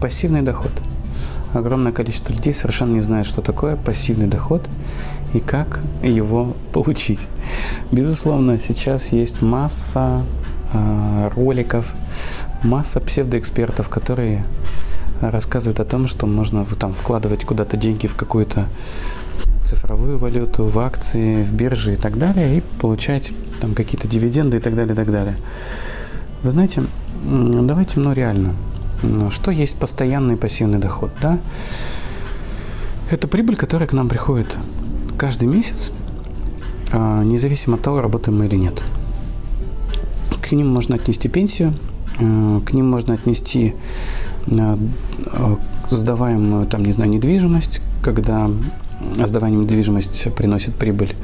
Пассивный доход. Огромное количество людей совершенно не знает, что такое пассивный доход и как его получить. Безусловно, сейчас есть масса э, роликов, масса псевдоэкспертов, которые рассказывают о том, что можно там вкладывать куда-то деньги в какую-то цифровую валюту, в акции, в биржи и так далее, и получать там какие-то дивиденды и так далее, и так далее. Вы знаете, давайте, ну реально, что есть постоянный пассивный доход? Да? Это прибыль, которая к нам приходит каждый месяц, а, независимо от того, работаем мы или нет. К ним можно отнести пенсию, а, к ним можно отнести а, сдаваемую, там, не знаю, недвижимость, когда сдаваемая недвижимость приносит прибыль.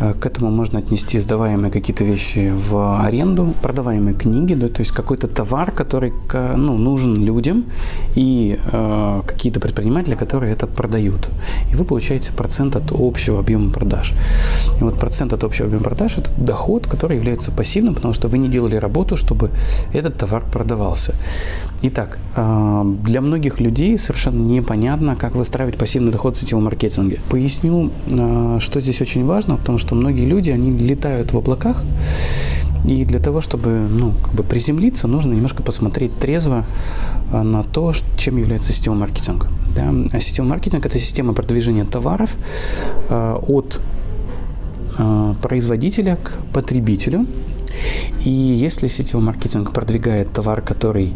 Э, к этому можно отнести сдаваемые какие-то вещи в аренду, продаваемые книги, да, то есть какой-то товар, который ну, нужен людям и э, какие-то предприниматели, которые это продают. И вы получаете процент от общего объема продаж. И вот процент от общего объема продаж – это доход, который является пассивным, потому что вы не делали работу, чтобы этот товар продавался. Итак, э, для многих людей совершенно непонятно, как выстраивать пассивный доход в сетевом маркетинге. Поясню, э, что здесь очень важно, потому что многие люди, они летают в облаках, и для того, чтобы ну, как бы приземлиться, нужно немножко посмотреть трезво э, на то, чем является сетевой маркетинг. Да? А сетевой маркетинг – это система продвижения товаров от производителя к потребителю. И если сетевой маркетинг продвигает товар, который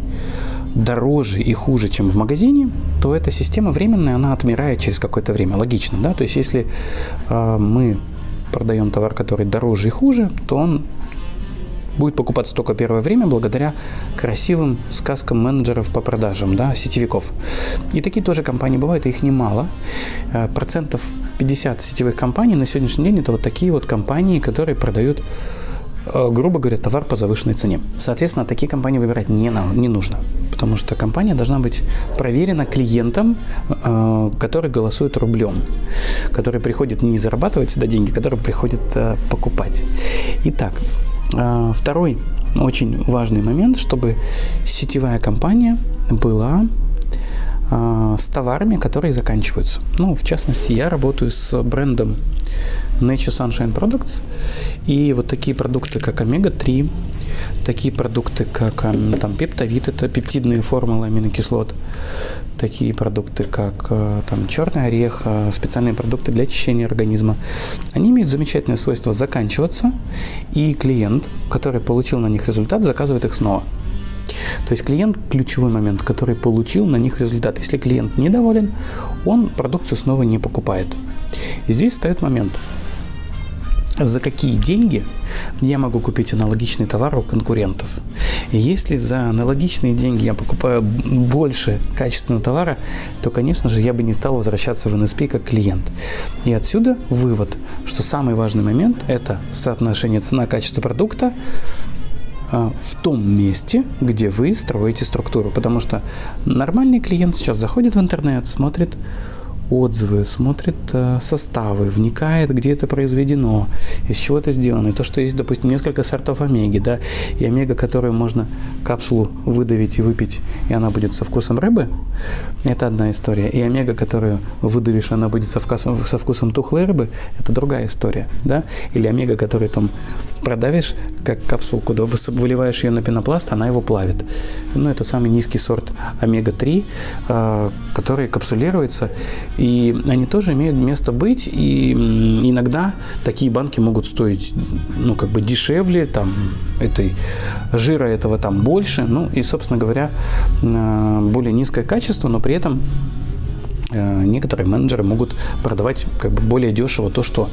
дороже и хуже, чем в магазине, то эта система временная, она отмирает через какое-то время. Логично, да? То есть если э, мы продаем товар, который дороже и хуже, то он будет покупаться только первое время благодаря красивым сказкам менеджеров по продажам, да, сетевиков. И такие тоже компании бывают, их немало. Э, процентов 50 сетевых компаний на сегодняшний день это вот такие вот компании, которые продают Э, грубо говоря, товар по завышенной цене. Соответственно, такие компании выбирать не, не нужно, потому что компания должна быть проверена клиентом, э, который голосует рублем, который приходит не зарабатывать сюда деньги, который приходит э, покупать. Итак, второй очень важный момент, чтобы сетевая компания была с товарами, которые заканчиваются. Ну, в частности, я работаю с брендом Nature Sunshine Products. И вот такие продукты, как омега-3, такие продукты, как там пептовид, это пептидные формулы аминокислот, такие продукты, как э, там черный орех, э, специальные продукты для очищения организма, они имеют замечательное свойство заканчиваться, и клиент, который получил на них результат, заказывает их снова. То есть клиент – ключевой момент, который получил на них результат. Если клиент недоволен, он продукцию снова не покупает. И здесь стоит момент – за какие деньги я могу купить аналогичный товар у конкурентов. Если за аналогичные деньги я покупаю больше качественного товара, то, конечно же, я бы не стал возвращаться в NSP как клиент. И отсюда вывод, что самый важный момент – это соотношение цена-качество продукта а, в том месте, где вы строите структуру. Потому что нормальный клиент сейчас заходит в интернет, смотрит отзывы, смотрит э, составы, вникает, где это произведено, из чего это сделано. И то, что есть, допустим, несколько сортов омеги, да, и омега, которую можно капсулу выдавить и выпить, и она будет со вкусом рыбы, это одна история. И омега, которую выдавишь, она будет со вкусом, со вкусом тухлой рыбы, это другая история, да. Или омега, которую там продавишь, как капсулку, да, выливаешь ее на пенопласт, она его плавит. Ну, это самый низкий сорт омега-3, э, который капсулируется и они тоже имеют место быть, и иногда такие банки могут стоить, ну, как бы дешевле, там, этой жира этого там больше, ну, и, собственно говоря, э, более низкое качество, но при этом некоторые менеджеры могут продавать как бы более дешево то, что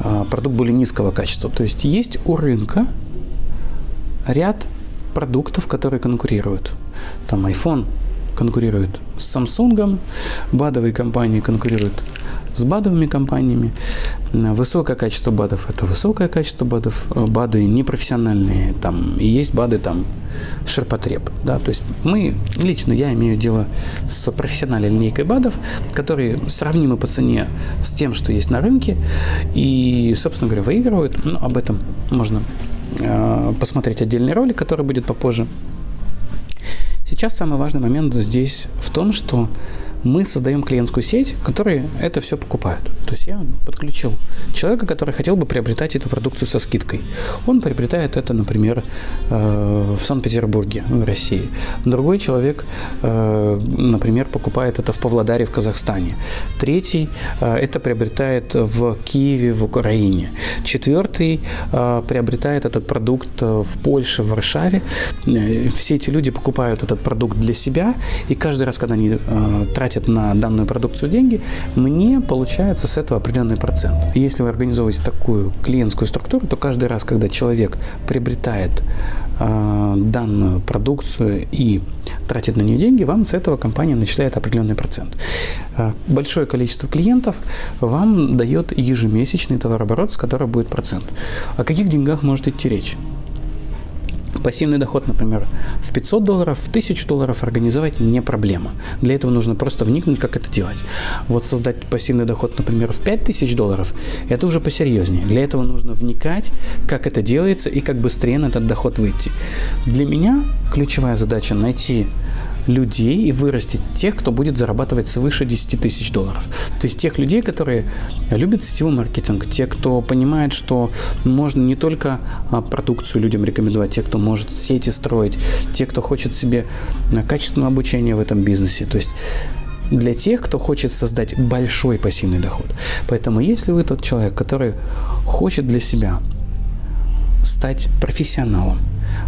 э, продукт более низкого качества. То есть есть у рынка ряд продуктов, которые конкурируют. Там iPhone конкурирует с Samsung, БАДовые компании конкурируют с БАДовыми компаниями. Высокое качество БАДов – это высокое качество БАДов. БАДы непрофессиональные, там, и есть БАДы там ширпотреб. Да? То есть мы, лично я имею дело с профессиональной линейкой БАДов, которые сравнимы по цене с тем, что есть на рынке, и, собственно говоря, выигрывают. Ну, об этом можно э, посмотреть отдельный ролик, который будет попозже. Сейчас самый важный момент здесь в том, что мы создаем клиентскую сеть, которые это все покупают. То есть я подключил человека, который хотел бы приобретать эту продукцию со скидкой. Он приобретает это, например, э, в Санкт-Петербурге, в России. Другой человек, э, например, покупает это в Павлодаре, в Казахстане. Третий э, это приобретает в Киеве, в Украине. Четвертый приобретает этот продукт в Польше, в Варшаве. Все эти люди покупают этот продукт для себя, и каждый раз, когда они тратят на данную продукцию деньги, мне получается с этого определенный процент. Если вы организовываете такую клиентскую структуру, то каждый раз, когда человек приобретает э, данную продукцию и тратит на нее деньги, вам с этого компания начисляет определенный процент. Э, большое количество клиентов вам дает ежемесячный товарооборот, с которого будет процент. О каких деньгах может идти речь? Пассивный доход, например, в 500 долларов, в 1000 долларов организовать не проблема. Для этого нужно просто вникнуть, как это делать. Вот создать пассивный доход, например, в 5000 долларов, это уже посерьезнее. Для этого нужно вникать, как это делается и как быстрее на этот доход выйти. Для меня ключевая задача найти людей и вырастить тех, кто будет зарабатывать свыше 10 тысяч долларов. То есть тех людей, которые любят сетевой маркетинг, те, кто понимает, что можно не только а, продукцию людям рекомендовать, те, кто может сети строить, те, кто хочет себе а, качественное обучение в этом бизнесе. То есть для тех, кто хочет создать большой пассивный доход. Поэтому если вы тот человек, который хочет для себя стать профессионалом,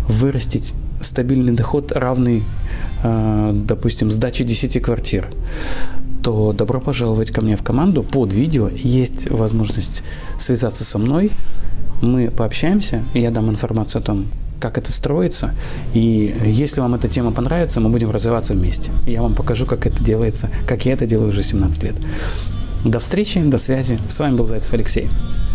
вырастить стабильный доход, равный, э, допустим, сдаче 10 квартир, то добро пожаловать ко мне в команду. Под видео есть возможность связаться со мной. Мы пообщаемся, я дам информацию о том, как это строится. И если вам эта тема понравится, мы будем развиваться вместе. Я вам покажу, как это делается, как я это делаю уже 17 лет. До встречи, до связи. С вами был Зайцев Алексей.